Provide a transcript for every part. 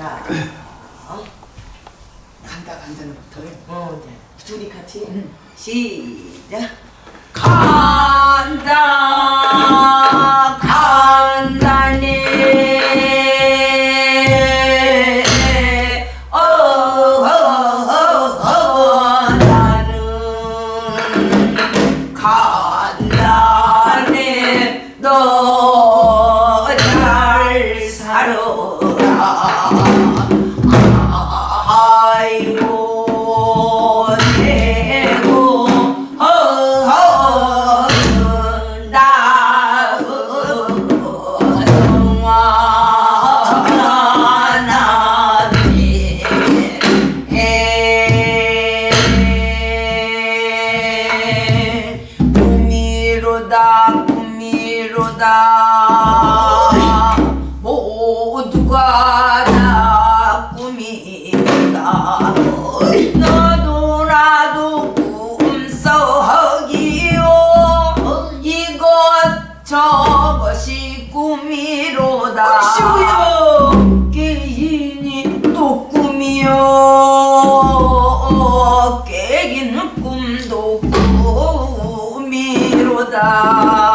야, 어? 간다 간다는부터 해. 어, 네. 둘이 같이 응. 시작. 간다 어, 어, 어, 너 da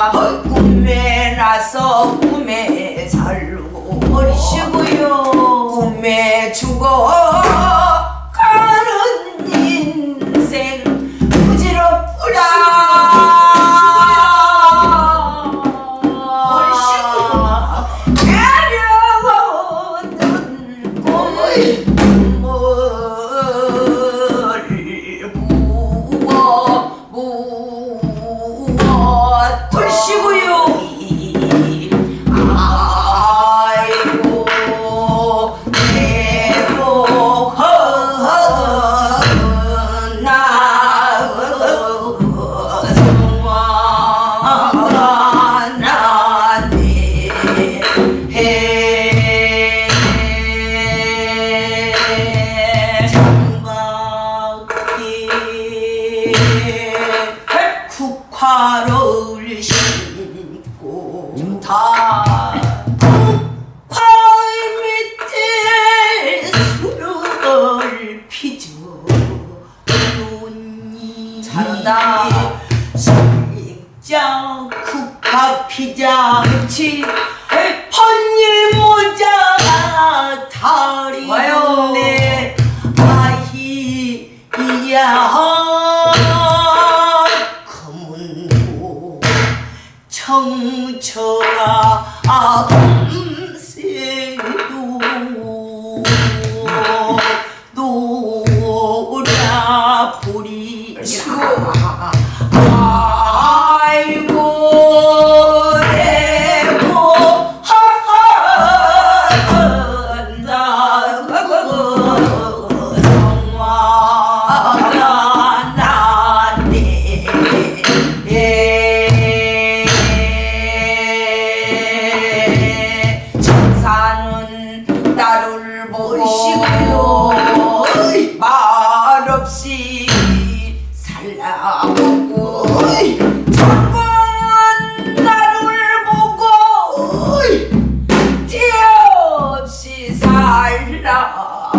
不知道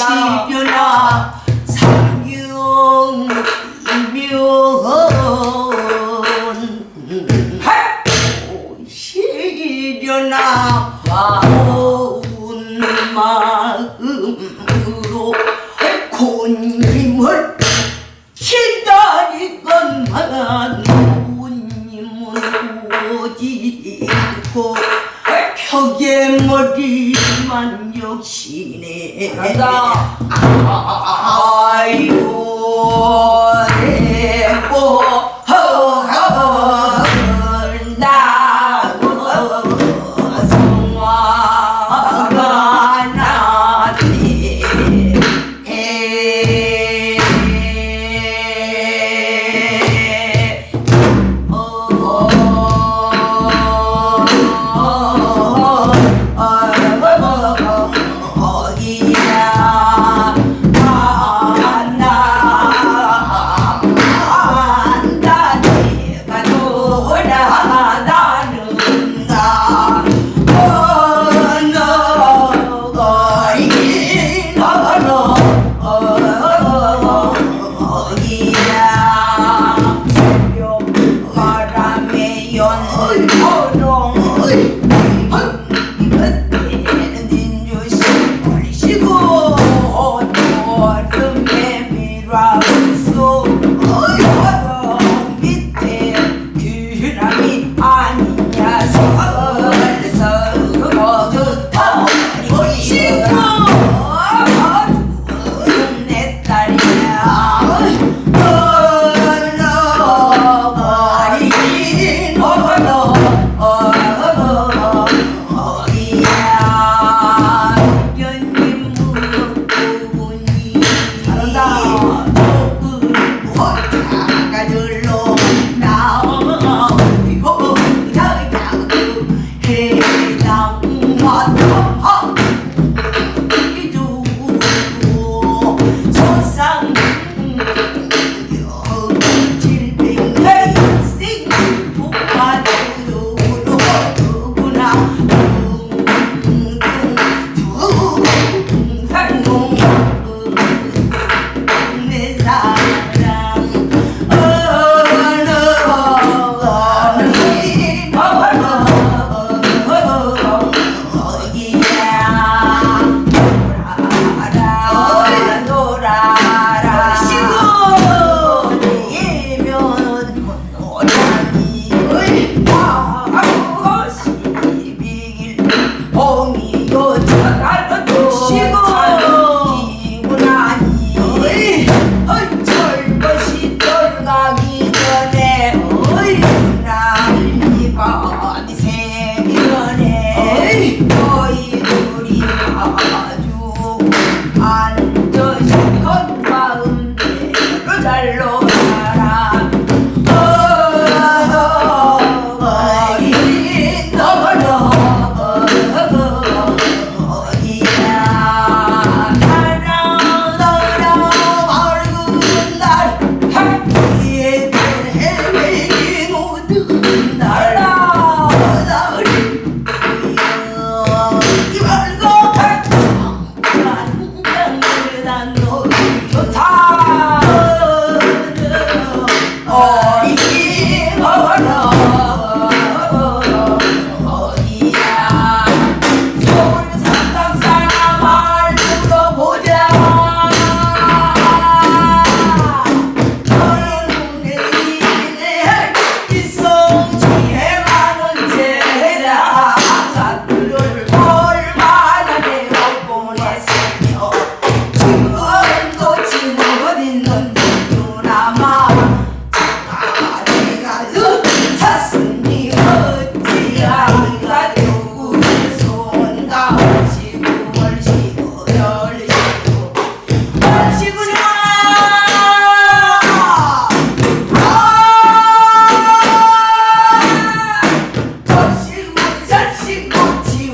시변아 상경 이변 시변아 고운 마음으로 곤김을 역시네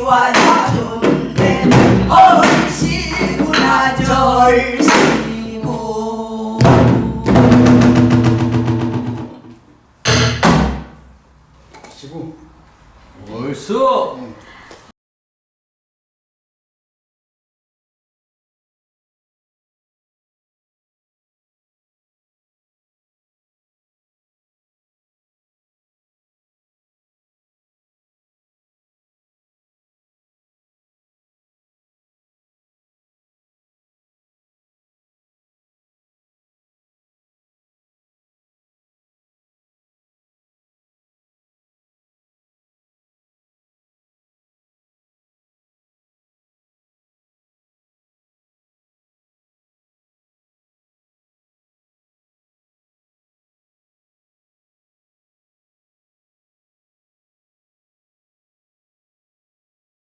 iguais